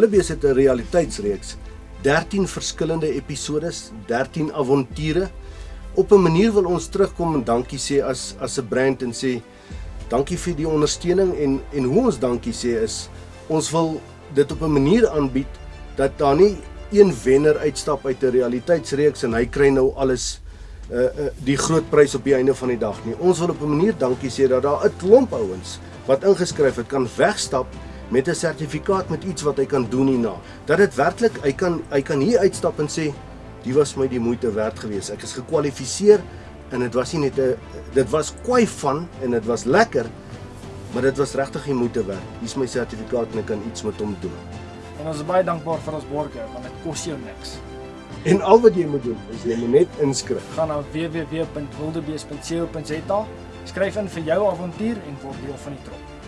Willebees het 'n realiteitsreeks, 13 verskillende episodes, 13 avonture. Op 'n manier wil ons terugkom en dankie sê as as 'n brand en sê dankie vir die ondersteuning en en hoe ons dankie sê is ons wil dit op 'n manier aanbied dat daar nie een wenner uitstap uit 'n realiteitsreeks en hy kry nou alles uh, uh die groot prys op die einde van die dag nie. Ons wil op 'n manier dankie sê dat daar 'n klomp ouens wat ingeskryf het kan wegstap met 'n sertifikaat met iets wat hy kan doen hierna. Dat dit werklik hy kan hy kan hier uitstap en sê die was my die moeite werd geweest. Ek is gekwalifiseer en dit was nie net 'n dit was kwai van en dit was lekker maar dit was regtig die moeite werd. Hier's my sertifikaat en ek kan iets met hom doen. En ons is baie dankbaar vir ons borgers want dit kos jou niks. En al wat jy moet doen is jy moet net inskryf. Gaan na www.wildebees.co.za, skryf in vir jou avontuur en word deel van die trop.